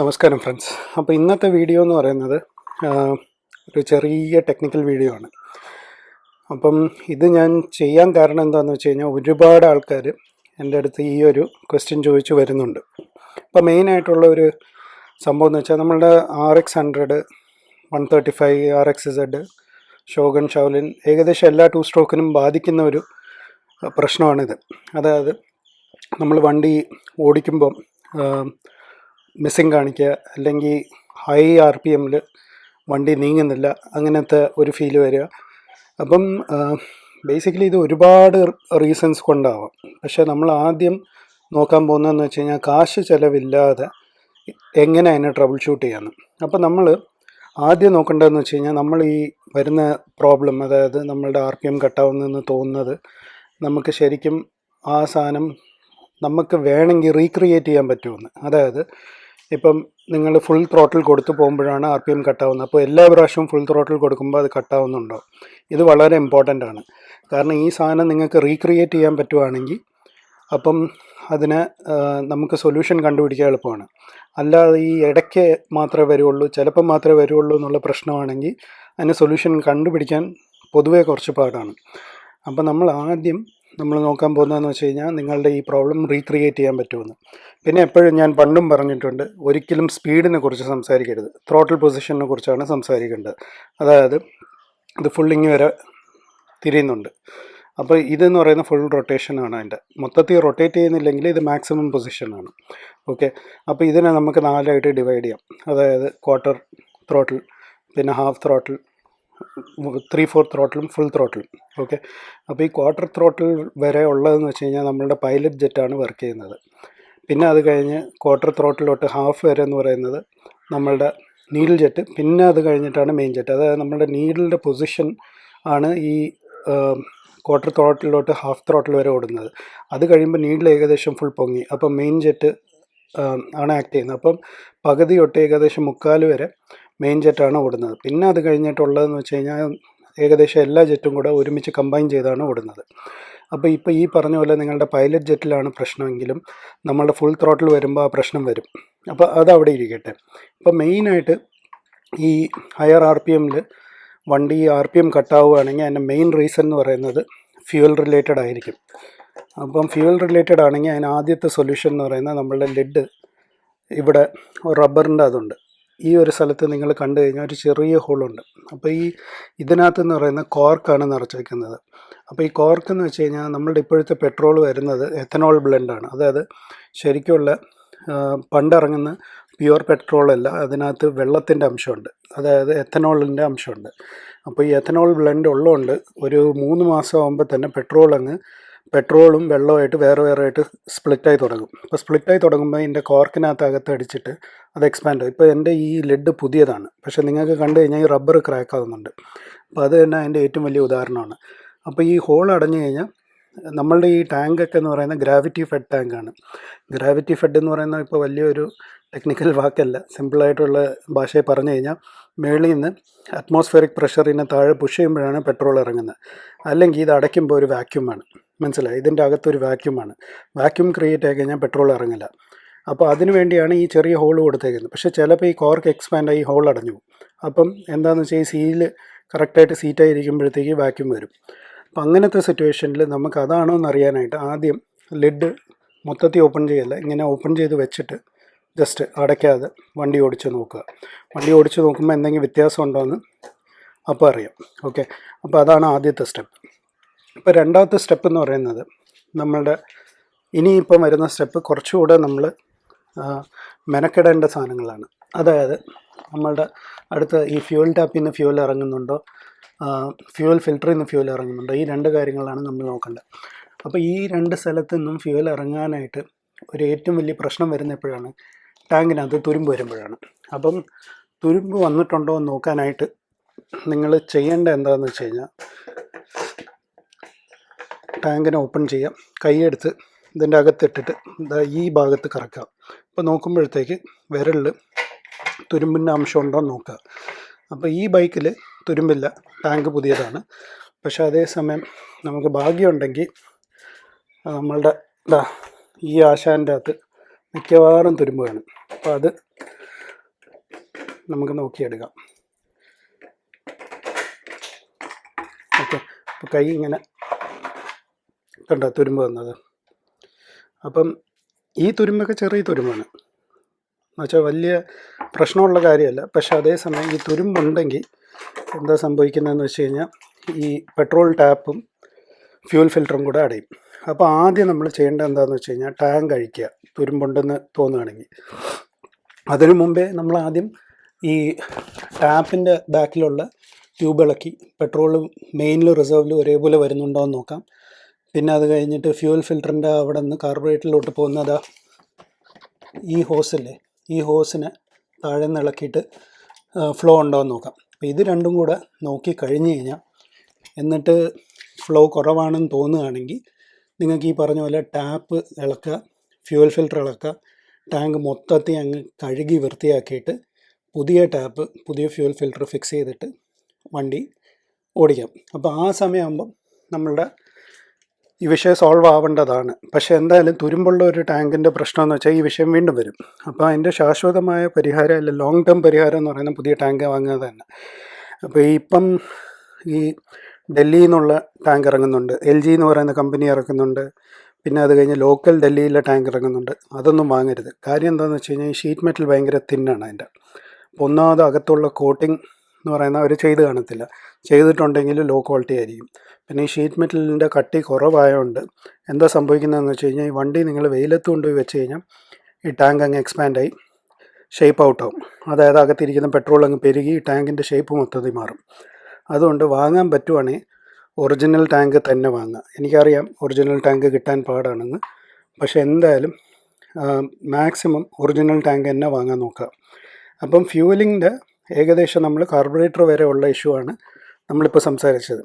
നമസ്കാരം ഫ്രണ്ട്സ് അപ്പോൾ ഇന്നത്തെ വീഡിയോ എന്ന് പറയുന്നത് ഒരു ചെറിയ ടെക്നിക്കൽ വീഡിയോ ആണ്. അപ്പം ഇത് ഞാൻ ചെയ്യാൻ കാരണം എന്താണെന്ന് വെച്ച് കഴിഞ്ഞാൽ ഒരുപാട് ആൾക്കാർ എന്റെ അടുത്ത് ഈ ഒരു ക്വസ്റ്റ്യൻ ചോദിച്ചു വരുന്നുണ്ട്. അപ്പോൾ മെയിനായിട്ടുള്ള ഒരു സംഭവം എന്ന് വെച്ചാൽ നമ്മളുടെ R X hundred one thirty five R X Z Shogun Shaolin ഏകദേശം എല്ലാ ടു സ്ട്രോക്കിനും ബാധിക്കുന്ന ഒരു പ്രശ്നമാണിത്. അതായത് നമ്മൾ വണ്ടി ഓടിക്കുമ്പം മിസ്സിങ് കാണിക്കുക അല്ലെങ്കിൽ ഹൈ ആർ പി എമ്മിൽ വണ്ടി നീങ്ങുന്നില്ല അങ്ങനത്തെ ഒരു ഫീൽ വരിക. അപ്പം ബേസിക്കലി ഇത് ഒരുപാട് റീസൺസ് കൊണ്ടാവാം. പക്ഷേ നമ്മൾ ആദ്യം നോക്കാൻ പോകുന്നതെന്ന് വെച്ച് കഴിഞ്ഞാൽ കാശ് ചിലവില്ലാതെ എങ്ങനെ അതിനെ ട്രബിൾ ഷൂട്ട് ചെയ്യാമെന്ന് അപ്പം നമ്മൾ ആദ്യം നോക്കേണ്ടതെന്ന് വെച്ച് കഴിഞ്ഞാൽ നമ്മൾ ഈ വരുന്ന പ്രോബ്ലം അതായത് നമ്മളുടെ ആർ പി എം കട്ടാവുന്നതെന്ന് തോന്നുന്നത് നമുക്ക് ശരിക്കും ആ സാധനം നമുക്ക് വേണമെങ്കിൽ റീക്രിയേറ്റ് ചെയ്യാൻ പറ്റുമെന്ന്. അതായത് ഇപ്പം നിങ്ങൾ ഫുൾ ത്രോട്ടിൽ കൊടുത്തു പോകുമ്പോഴാണ് ആർ പി എം കട്ടാവുന്നത് അപ്പോൾ എല്ലാ പ്രാവശ്യവും ഫുൾ ത്രോട്ടിൽ കൊടുക്കുമ്പോൾ അത് കട്ടാവുന്നുണ്ടോ ഇത് വളരെ ഇമ്പോർട്ടന്റ് ആണ്. കാരണം ഈ സാധനം നിങ്ങൾക്ക് റീക്രിയേറ്റ് ചെയ്യാൻ പറ്റുവാണെങ്കിൽ അപ്പം അതിന് നമുക്ക് സൊല്യൂഷൻ കണ്ടുപിടിക്കാൻ എളുപ്പമാണ്. അല്ലാതെ ഈ ഇടയ്ക്ക് മാത്രമേ വരുള്ളൂ. ചിലപ്പം മാത്രമേ വരുള്ളൂ എന്നുള്ള പ്രശ്നമാണെങ്കിൽ അതിന് സൊല്യൂഷൻ കണ്ടുപിടിക്കാൻ പൊതുവേ കുറച്ച് പാടാണ്. അപ്പം നമ്മൾ ആദ്യം നമ്മൾ നോക്കാൻ പോകുന്നതെന്ന് വെച്ച് കഴിഞ്ഞാൽ നിങ്ങളുടെ ഈ പ്രോബ്ലം റീക്രിയേറ്റ് ചെയ്യാൻ പറ്റുമെന്ന്. പിന്നെ എപ്പോഴും ഞാൻ പണ്ടും പറഞ്ഞിട്ടുണ്ട് ഒരിക്കലും സ്പീഡിനെ കുറിച്ച് സംസാരിക്കരുത്. ത്രോട്ടിൽ പൊസിഷനെ കുറിച്ചാണ് സംസാരിക്കേണ്ടത്. അതായത് ഇത് ഫുള്ളിങ് വരെ തിരിയുന്നുണ്ട്. അപ്പോൾ ഇതെന്ന് പറയുന്ന ഫുൾ റൊട്ടേഷനാണ് അതിന്റെ. മൊത്തത്തിൽ റൊട്ടേറ്റ് ചെയ്യുന്നില്ലെങ്കിൽ ഇത് മാക്സിമം പൊസിഷനാണ് ഓക്കെ അപ്പോൾ ഇതിനെ നമുക്ക് നാലായിട്ട് ഡിവൈഡ് ചെയ്യാം. അതായത് ക്വാർട്ടർ ത്രോട്ടിൽ പിന്നെ ഹാഫ് ത്രോട്ടിൽ ത്രീ ഫോർ ത്രോട്ടിലും ഫുൾ ത്രോട്ടിലും ഓക്കെ അപ്പോൾ ഈ ക്വാർട്ടർ ത്രോട്ടിൽ വരെ ഉള്ളതെന്ന് വെച്ച് കഴിഞ്ഞാൽ നമ്മളുടെ പൈലറ്റ് ജെറ്റാണ് വർക്ക് ചെയ്യുന്നത്. പിന്നെ അത് കഴിഞ്ഞ് ക്വാർട്ടർ ത്രോട്ടിലോട്ട് ഹാഫ് വരെ എന്ന് പറയുന്നത് നമ്മളുടെ നീഡിൽ ജെറ്റ് പിന്നെ അത് കഴിഞ്ഞിട്ടാണ് മെയിൻ ജെറ്റ് അതായത് നമ്മുടെ നീഡിലിന്റെ പൊസിഷൻ ആണ് ഈ ക്വാർട്ടർ ത്രോട്ടിലോട്ട് ഹാഫ് ത്രോട്ടിൽ വരെ ഓടുന്നത്. അത് കഴിയുമ്പോൾ നീഡിൽ ഏകദേശം ഫുൾ പൊങ്ങി. അപ്പം മെയിൻ ജെറ്റ് ആണ് ആക്ട് ചെയ്യുന്നത്. അപ്പം പകുതി തൊട്ട് ഏകദേശം മുക്കാൽ വരെ മെയിൻ ജെറ്റാണ് ഓടുന്നത്. പിന്നെ അത് കഴിഞ്ഞിട്ടുള്ളതെന്ന് വെച്ച് കഴിഞ്ഞാൽ ഏകദേശം എല്ലാ ജെറ്റും കൂടെ ഒരുമിച്ച് കമ്പൈൻ ചെയ്താണ് ഓടുന്നത്. അപ്പോൾ ഇപ്പോൾ ഈ പറഞ്ഞ പോലെ നിങ്ങളുടെ പൈലറ്റ് ജെറ്റിലാണ് പ്രശ്നമെങ്കിലും നമ്മളുടെ ഫുൾ ത്രോട്ടിൽ വരുമ്പോൾ ആ പ്രശ്നം വരും. അപ്പോൾ അതവിടെ ഇരിക്കട്ടെ. ഇപ്പോൾ മെയിനായിട്ട് ഈ ഹയർ ആർ പി എമ്മിൽ വണ്ടി ആർ പി എം കട്ടാവുകയാണെങ്കിൽ അതിന്റെ മെയിൻ റീസൺ എന്ന് പറയുന്നത് ഫ്യൂവൽ റിലേറ്റഡ് ആയിരിക്കും. അപ്പം ഫ്യൂവൽ റിലേറ്റഡ് ആണെങ്കിൽ അതിന് ആദ്യത്തെ സൊല്യൂഷൻ എന്ന് പറയുന്നത് നമ്മളുടെ ലെഡ് ഇവിടെ റബ്ബറിന്റെ അതുണ്ട്. ഈ ഒരു സ്ഥലത്ത് നിങ്ങൾ കണ്ടു കഴിഞ്ഞാൽ ഒരു ചെറിയ ഹോളുണ്ട് അപ്പോൾ ഈ ഇതിനകത്ത് എന്ന് പറയുന്ന കോർക്കാണ് നിറച്ച് വയ്ക്കുന്നത് അപ്പോൾ ഈ കോർക്ക് എന്ന് വെച്ച് കഴിഞ്ഞാൽ നമ്മളുടെ ഇപ്പോഴത്തെ പെട്രോൾ വരുന്നത് എത്തനോൾ ബ്ലെൻഡാണ്. അതായത് ശരിക്കുള്ള ആ, പണ്ടിറങ്ങുന്ന പ്യുവർ പെട്രോൾ അല്ല അതിനകത്ത് വെള്ളത്തിന്റെ അംശമുണ്ട്. അതായത് എത്തനോളിന്റെ അംശമുണ്ട്. അപ്പോൾ ഈ എത്തനോൾ ബ്ലെൻഡ് ഉള്ളതുകൊണ്ട് ഒരു മൂന്ന് മാസം ആകുമ്പോൾ തന്നെ പെട്രോൾ അങ്ങ് പെട്രോളും വെള്ളമായിട്ട് വേറെ വേറെ ആയിട്ട് സ്പ്ലിറ്റായി തുടങ്ങും. അപ്പോൾ സ്പ്ലിറ്റായി തുടങ്ങുമ്പോൾ ഇതിന്റെ കോർക്കിനകത്ത് അകത്ത് അടിച്ചിട്ട് അത് എക്സ്പാൻഡ് ആകും ഇപ്പോൾ എന്റെ ഈ ലെഡ് പുതിയതാണ്. പക്ഷേ നിങ്ങൾക്ക് കണ്ടു കഴിഞ്ഞാൽ ഈ റബ്ബർ ക്രാക്ക് ആകുന്നുണ്ട് അപ്പോൾ അത് തന്നെ അതിന്റെ ഏറ്റവും വലിയ ഉദാഹരണമാണ്. അപ്പോൾ ഈ ഹോൾ അടഞ്ഞു കഴിഞ്ഞാൽ നമ്മളുടെ ഈ ടാങ്കൊക്കെ എന്ന് പറയുന്നത് ഗ്രാവിറ്റി ഫെഡ് ടാങ്കാണ് ഗ്രാവിറ്റി ഫെഡ് എന്ന് പറയുന്ന ഇപ്പോൾ വലിയൊരു ടെക്നിക്കൽ വാക്കല്ല. സിമ്പിളായിട്ടുള്ള ഭാഷയിൽ പറഞ്ഞു കഴിഞ്ഞാൽ മേളിൽ നിന്ന് അറ്റ്മോസ്ഫിയറിക് പ്രഷറിനെ താഴെ പുഷ് ചെയ്യുമ്പോഴാണ് പെട്രോൾ ഇറങ്ങുന്നത്. അല്ലെങ്കിൽ ഇത് അടയ്ക്കുമ്പോൾ ഒരു വാക്യൂമാണ് മനസ്സിലായി? ഇതിന്റെ അകത്തൊരു വാക്യൂമാണ് വാക്യൂം ക്രിയേറ്റ് ആയി കഴിഞ്ഞാൽ പെട്രോൾ ഇറങ്ങില്ല. അപ്പോൾ അതിനു വേണ്ടിയാണ് ഈ ചെറിയ ഹോൾ കൊടുത്തേക്കുന്നത്. പക്ഷേ ചിലപ്പോൾ ഈ കോർക്ക് എക്സ്പാൻഡ് ആയി ഹോൾ അടഞ്ഞു പോകും. അപ്പം എന്താണെന്ന് വെച്ചാൽ ഈ സീൽ കറക്റ്റായിട്ട് സീറ്റായിരിക്കുമ്പോഴത്തേക്ക് വാക്യൂം വരും. അപ്പം അങ്ങനത്തെ സിറ്റുവേഷനിൽ നമുക്ക് അതാണോ എന്നറിയാനായിട്ട് ആദ്യം ലിഡ് മൊത്തത്തിൽ ഓപ്പൺ ചെയ്യല്ല. ഇങ്ങനെ ഓപ്പൺ ചെയ്ത് വെച്ചിട്ട് ജസ്റ്റ് അടയ്ക്കാതെ വണ്ടി ഓടിച്ച് നോക്കുക. വണ്ടി ഓടിച്ച് നോക്കുമ്പോൾ എന്തെങ്കിലും വ്യത്യാസം ഉണ്ടോ എന്ന് അപ്പോൾ അറിയാം. ഓക്കെ? അപ്പോൾ അതാണ് ആദ്യത്തെ സ്റ്റെപ്പ്. ഇപ്പോൾ രണ്ടാമത്തെ സ്റ്റെപ്പ് എന്ന് പറയുന്നത് നമ്മളുടെ ഇനിയിപ്പം വരുന്ന സ്റ്റെപ്പ് കുറച്ചുകൂടെ നമ്മൾ മെനക്കെടേണ്ട സാധനങ്ങളാണ്. അതായത് നമ്മളുടെ അടുത്ത് ഈ ഫ്യൂൽ ടാപ്പിൽ നിന്ന് ഫ്യൂൽ ഇറങ്ങുന്നുണ്ടോ ഫ്യൂൽ ഫിൽറ്ററിൽ നിന്ന് ഫ്യൂവൽ ഇറങ്ങുന്നുണ്ട്. ഈ രണ്ട് കാര്യങ്ങളാണ് നമ്മൾ നോക്കേണ്ടത്. അപ്പോൾ ഈ രണ്ട് സ്ഥലത്ത് നിന്നും ഫ്യൂവൽ ഇറങ്ങാനായിട്ട് ഒരു ഏറ്റവും വലിയ പ്രശ്നം വരുന്ന എപ്പോഴാണ്? ടാങ്കിനകത്ത് തുരുമ്പ് വരുമ്പോഴാണ്. അപ്പം തുരുമ്പ് വന്നിട്ടുണ്ടോ എന്ന് നോക്കാനായിട്ട് നിങ്ങൾ ചെയ്യേണ്ട എന്താണെന്ന് വെച്ച് കഴിഞ്ഞാൽ ടാങ്കിനെ ഓപ്പൺ ചെയ്യാം. കൈയെടുത്ത് ഇതിന്റെ അകത്തിട്ടിട്ട് ഈ ഭാഗത്ത് കറക്കുക. അപ്പോൾ നോക്കുമ്പോഴത്തേക്ക് വിരലിൽ തുരുമ്പിന്റെ അംശം ഉണ്ടോ എന്ന് നോക്കുക. അപ്പോൾ ഈ ബൈക്കിൽ തുരുമ്പില്ല. ടാങ്ക് പുതിയതാണ്. പക്ഷെ അതേസമയം നമുക്ക് ഭാഗ്യമുണ്ടെങ്കിൽ നമ്മളുടെ ഇതാ ഈ ആശാന്റെ അകത്ത് മിക്കവാറും തുരുമ്പ് കാണും അപ്പോൾ അത് നമുക്ക് നോക്കിയെടുക്കാം. ഓക്കെ. അപ്പോൾ കൈ ഇങ്ങനെ കണ്ട തുരുമ്പ് വന്നത്? അപ്പം ഈ തുരുമ്പൊക്കെ ചെറിയ തുരുമ്പാണ്. എന്നുവെച്ചാൽ വലിയ പ്രശ്നമുള്ള കാര്യമല്ല. പക്ഷെ അതേസമയം ഈ തുരുമ്പുണ്ടെങ്കിൽ എന്താ സംഭവിക്കുന്നതെന്ന് വെച്ച് കഴിഞ്ഞാൽ ഈ പെട്രോൾ ടാപ്പും ഫ്യൂൽ ഫിൽറ്ററും കൂടെ അടയും. അപ്പോൾ ആദ്യം നമ്മൾ ചെയ്യേണ്ടത് എന്താണെന്ന് വെച്ച് കഴിഞ്ഞാൽ ടാങ്ക് അഴിക്കുക. തുരുമ്പുണ്ടെന്ന് തോന്നുകയാണെങ്കിൽ. അതിനു മുമ്പേ നമ്മൾ ആദ്യം ഈ ടാപ്പിന്റെ ബാക്കിലുള്ള ട്യൂബ് ഇളക്കി പെട്രോൾ മെയിനിലും റിസർവിലും ഒരേപോലെ വരുന്നുണ്ടോ എന്ന് നോക്കാം. പിന്നെ അത് കഴിഞ്ഞിട്ട് ഫ്യൂൽ ഫിൽറ്ററിന്റെ അവിടെ നിന്ന് കാർബറേറ്ററിലോട്ട് പോകുന്നത് ഈ ഹോസില്ലേ ഈ ഹോസിനെ താഴെ നിന്ന് ഇളക്കിയിട്ട് ഫ്ലോ ഉണ്ടോ എന്ന് നോക്കാം. അപ്പോൾ ഇത് രണ്ടും കൂടെ നോക്കി കഴിഞ്ഞ് കഴിഞ്ഞാൽ എന്നിട്ട് ഫ്ലോ കുറവാണെന്ന് തോന്നുകയാണെങ്കിൽ നിങ്ങൾക്ക് ഈ പറഞ്ഞ പോലെ ടാപ്പ് ഇളക്കുക ഫ്യൂൽ ഫിൽറ്റർ ഇളക്കുക ടാങ്ക് മൊത്തത്തിൽ അങ്ങ് കഴുകി വൃത്തിയാക്കിയിട്ട് പുതിയ ടാപ്പ് പുതിയ ഫ്യൂൽ ഫിൽറ്റർ ഫിക്സ് ചെയ്തിട്ട് വണ്ടി ഓടിക്കാം. അപ്പോൾ ആ സമയമാകുമ്പം നമ്മളുടെ ഈ വിഷയം സോൾവ് ആവേണ്ടതാണ്. പക്ഷെ എന്തായാലും തുരുമ്പുള്ള ഒരു ടാങ്കിന്റെ പ്രശ്നം എന്ന് വെച്ചാൽ ഈ വിഷയം വീണ്ടും വരും. അപ്പോൾ അതിന്റെ ശാശ്വതമായ പരിഹാരം അല്ല ലോങ് ടേം പരിഹാരം എന്ന് പറയുന്നത് പുതിയ ടാങ്ക് വാങ്ങുക തന്നെ. അപ്പോൾ ഈ ഇപ്പം ഈ ഡൽഹിയിൽ നിന്നുള്ള ടാങ്ക് ഇറങ്ങുന്നുണ്ട്. എൽ ജി എന്ന് പറയുന്ന കമ്പനി ഇറക്കുന്നുണ്ട്. പിന്നെ അത് കഴിഞ്ഞ് ലോക്കൽ ഡൽഹിയിലെ ടാങ്ക് ഇറങ്ങുന്നുണ്ട്. അതൊന്നും വാങ്ങരുത്. കാര്യം എന്താണെന്ന് വെച്ച് കഴിഞ്ഞാൽ ഈ ഷീറ്റ് മെറ്റൽ ഭയങ്കര തിന്നാണ് അതിന്റെ അപ്പോൾ ഒന്നാമത് അകത്തുള്ള കോട്ടിംഗ് എന്ന് പറയുന്ന അവർ ചെയ്ത് കാണത്തില്ല. ചെയ്തിട്ടുണ്ടെങ്കിൽ ലോ ക്വാളിറ്റി ആയിരിക്കും. പിന്നെ ഈ ഷീറ്റ് മെറ്റലിന്റെ കട്ടി കുറവായതുകൊണ്ട് എന്താ സംഭവിക്കുന്നതെന്ന് വെച്ച് കഴിഞ്ഞാൽ ഈ വണ്ടി നിങ്ങൾ വെയിലത്ത് കൊണ്ടുപോയി വെച്ച് കഴിഞ്ഞാൽ ഈ ടാങ്ക് അങ്ങ് എക്സ്പാൻഡായി ഷേപ്പ് ഔട്ട് ആവും. അതായത് അകത്തിരിക്കുന്ന പെട്രോൾ അങ്ങ് പെരുകി ഈ ടാങ്കിന്റെ ഷേപ്പ് മൊത്തത്തിൽ മാറും. അതുകൊണ്ട് വാങ്ങാൻ പറ്റുവാണെങ്കിൽ ഒറിജിനൽ ടാങ്ക് തന്നെ വാങ്ങുക. എനിക്കറിയാം ഒറിജിനൽ ടാങ്ക് കിട്ടാൻ പാടാണെന്ന്. പക്ഷേ എന്തായാലും മാക്സിമം ഒറിജിനൽ ടാങ്ക് തന്നെ വാങ്ങാൻ നോക്കുക. അപ്പം ഫ്യൂവലിങ്ങിന്റെ ഏകദേശം നമ്മൾ കാർബറേറ്റർ വരെ ഉള്ള ഇഷ്യൂ ആണ് നമ്മളിപ്പോൾ സംസാരിച്ചത്.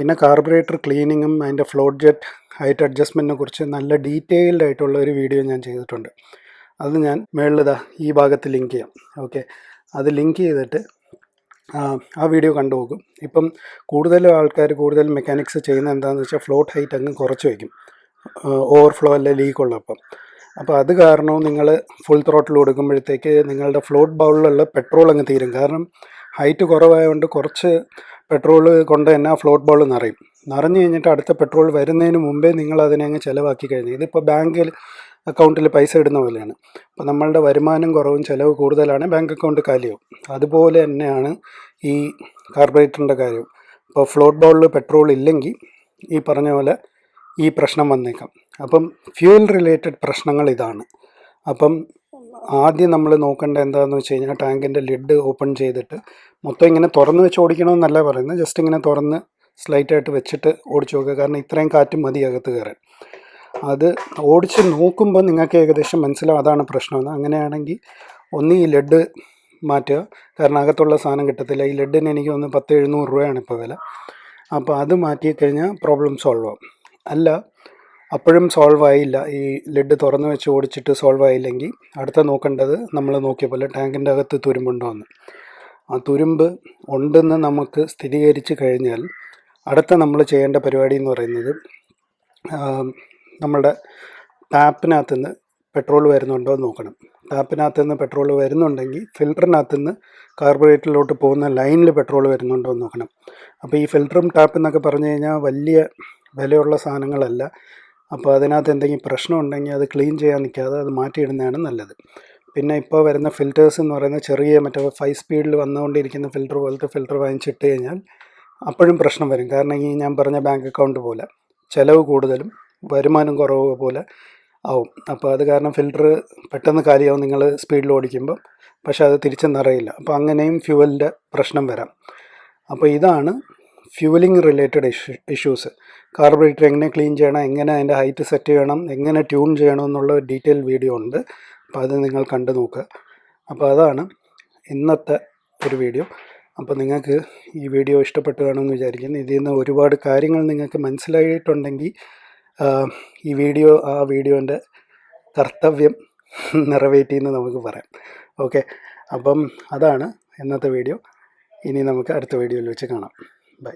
പിന്നെ കാർബറേറ്റർ ക്ലീനിങ്ങും അതിന്റെ ഫ്ലോട്ട് ജെറ്റ് ഹൈറ്റ് അഡ്ജസ്റ്റ്മെന്റിനെ കുറിച്ച് നല്ല ഡീറ്റെയിൽഡ് ആയിട്ടുള്ള ഒരു വീഡിയോ ഞാൻ ചെയ്തിട്ടുണ്ട്. അത് ഞാൻ മേളിലിതാ ഈ ഭാഗത്ത് ലിങ്ക് ചെയ്യാം. ഓക്കെ അത് ലിങ്ക് ചെയ്തിട്ട് ആ വീഡിയോ കണ്ടു നോക്കും. ഇപ്പം കൂടുതലും ആൾക്കാർ കൂടുതൽ മെക്കാനിക്സ് ചെയ്യുന്ന എന്താണെന്ന് വെച്ചാൽ ഫ്ലോട്ട് ഹൈറ്റ് അങ്ങ് കുറച്ച് വയ്ക്കും. ഓവർഫ്ലോ അല്ലെ ലീക്ക് ഉള്ളപ്പം അപ്പോൾ അത് കാരണം നിങ്ങൾ ഫുൾ ത്രോട്ടിൽ കൊടുക്കുമ്പോഴത്തേക്ക് നിങ്ങളുടെ ഫ്ലോട്ട് ബൗളിലുള്ള പെട്രോൾ അങ്ങ് തീരും. കാരണം ഹൈറ്റ് കുറവായതുകൊണ്ട് കുറച്ച് പെട്രോൾ കൊണ്ട് തന്നെ ഫ്ലോട്ട് ബോൾ നിറയും. നിറഞ്ഞു കഴിഞ്ഞിട്ട് അടുത്ത പെട്രോൾ വരുന്നതിന് മുമ്പേ നിങ്ങൾ അതിനെ അങ്ങ് ചിലവാക്കി കഴിഞ്ഞു ഇതിപ്പോൾ ബാങ്കിൽ അക്കൗണ്ടിൽ പൈസ ഇടുന്ന പോലെയാണ്. അപ്പോൾ നമ്മളുടെ വരുമാനം കുറവും ചിലവ് കൂടുതലാണ് ബാങ്ക് അക്കൗണ്ട് കാലിയാവും. അതുപോലെ തന്നെയാണ് ഈ കാർബറേറ്ററിന്റെ കാര്യം ഇപ്പോൾ ഫ്ലോട്ട് ബോളിൽ പെട്രോൾ ഇല്ലെങ്കിൽ ഈ പറഞ്ഞ പോലെ ഈ പ്രശ്നം വന്നേക്കാം. അപ്പം ഫ്യൂൽ റിലേറ്റഡ് പ്രശ്നങ്ങൾ ഇതാണ്. അപ്പം ആദ്യം നമ്മൾ നോക്കേണ്ട എന്താണെന്ന് വെച്ച് കഴിഞ്ഞാൽ ടാങ്കിന്റെ ലിഡ് ഓപ്പൺ ചെയ്തിട്ട് മൊത്തം ഇങ്ങനെ തുറന്ന് വെച്ച് ഓടിക്കണമെന്നല്ല പറയുന്നത്. ജസ്റ്റ് ഇങ്ങനെ തുറന്ന് സ്ലൈറ്റായിട്ട് വെച്ചിട്ട് ഓടിച്ചു നോക്കുക. കാരണം ഇത്രയും കാറ്റ് മതി അകത്ത് കയറാൻ. അത് ഓടിച്ച് നോക്കുമ്പോൾ നിങ്ങൾക്ക് ഏകദേശം മനസ്സിലാവും അതാണ് പ്രശ്നമെന്ന്. അങ്ങനെയാണെങ്കിൽ ഒന്ന് ഈ ലെഡ് മാറ്റുക. കാരണം അകത്തുള്ള സാധനം കിട്ടത്തില്ല. ഈ ലെഡിന് എനിക്ക് ഒന്ന് പത്ത് എഴുന്നൂറ് രൂപയാണ് ഇപ്പോൾ വില. അപ്പോൾ അത് മാറ്റി കഴിഞ്ഞാൽ പ്രോബ്ലം സോൾവ് ആവും. അല്ല അപ്പോഴും സോൾവ് ആയില്ല. ഈ ലെഡ് തുറന്ന് വെച്ച് ഓടിച്ചിട്ട് സോൾവ് ആയില്ലെങ്കിൽ അടുത്ത നോക്കേണ്ടത് നമ്മൾ നോക്കിയ പോലെ ടാങ്കിന്റെ അകത്ത് തുരുമ്പുണ്ടോ എന്ന്. ആ തുരുമ്പ് ഉണ്ടെന്ന് നമുക്ക് സ്ഥിരീകരിച്ച് കഴിഞ്ഞാൽ അടുത്ത നമ്മൾ ചെയ്യേണ്ട പരിപാടി എന്ന് പറയുന്നത് നമ്മുടെ ടാപ്പിനകത്ത് നിന്ന് പെട്രോൾ വരുന്നുണ്ടോ എന്ന് നോക്കണം. ടാപ്പിനകത്ത് നിന്ന് പെട്രോൾ വരുന്നുണ്ടെങ്കിൽ ഫിൽറ്ററിനകത്ത് നിന്ന് കാർബറേറ്ററിലോട്ട് പോകുന്ന ലൈനിൽ പെട്രോൾ വരുന്നുണ്ടോ എന്ന് നോക്കണം. അപ്പോൾ ഈ ഫിൽറ്ററും ടാപ്പ് എന്നൊക്കെ പറഞ്ഞു കഴിഞ്ഞാൽ വലിയ വിലയുള്ള സാധനങ്ങളല്ല. അപ്പോൾ അതിനകത്ത് എന്തെങ്കിലും പ്രശ്നം ഉണ്ടെങ്കിൽ അത് ക്ലീൻ ചെയ്യാൻ നിൽക്കാതെ അത് മാറ്റിയിടുന്നതാണ് നല്ലത്. പിന്നെ ഇപ്പോൾ വരുന്ന ഫിൽറ്റേഴ്സ് എന്ന് പറയുന്ന ചെറിയ മറ്റേ ഫൈവ് സ്പീഡിൽ വന്നുകൊണ്ടിരിക്കുന്ന ഫിൽറ്റർ പോലത്തെ ഫിൽറ്റർ വാങ്ങിച്ചിട്ട് കഴിഞ്ഞാൽ അപ്പോഴും പ്രശ്നം വരും. കാരണം ഈ ഞാൻ പറഞ്ഞ ബാങ്ക് അക്കൗണ്ട് പോലെ ചിലവ് കൂടുതലും വരുമാനം കുറവ് പോലെ ആവും. അപ്പോൾ അത് കാരണം ഫിൽറ്റർ പെട്ടെന്ന് കാലിയാവും നിങ്ങൾ സ്പീഡിൽ ഓടിക്കുമ്പോൾ പക്ഷേ അത് തിരിച്ചെന്നറിയില്ല. നിറയില്ല അപ്പോൾ അങ്ങനെയും ഫ്യൂവലിന്റെ പ്രശ്നം വരാം. അപ്പോൾ ഇതാണ് fuelling related issue issues carburettor എങ്ങനെ ക്ലീൻ ചെയ്യണം എങ്ങനെ അതിന്റെ ഹൈറ്റ് സെറ്റ് ചെയ്യണം എങ്ങനെ ട്യൂൺ ചെയ്യണം എന്നുള്ള ഡീറ്റെയിൽ വീഡിയോ ഉണ്ട്. അപ്പോൾ അത് നിങ്ങൾ കണ്ടു നോക്കുക. അപ്പോൾ അതാണ് ഇന്നത്തെ ഒരു വീഡിയോ അപ്പോൾ നിങ്ങൾക്ക് ഈ വീഡിയോ ഇഷ്ടപ്പെട്ടു കാണുമെന്ന് വിചാരിക്കുന്നു. ഇതിൽ നിന്ന് ഒരുപാട് കാര്യങ്ങൾ നിങ്ങൾക്ക് മനസ്സിലായിട്ടുണ്ടെങ്കിൽ ഈ വീഡിയോ ആ വീഡിയോന്റെ കർത്തവ്യം നിറവേറ്റി എന്ന് നമുക്ക് പറയാം. ഓക്കെ അപ്പം അതാണ് ഇന്നത്തെ വീഡിയോ ഇനി നമുക്ക് അടുത്ത വീഡിയോയിൽ വെച്ച് കാണാം. Bye.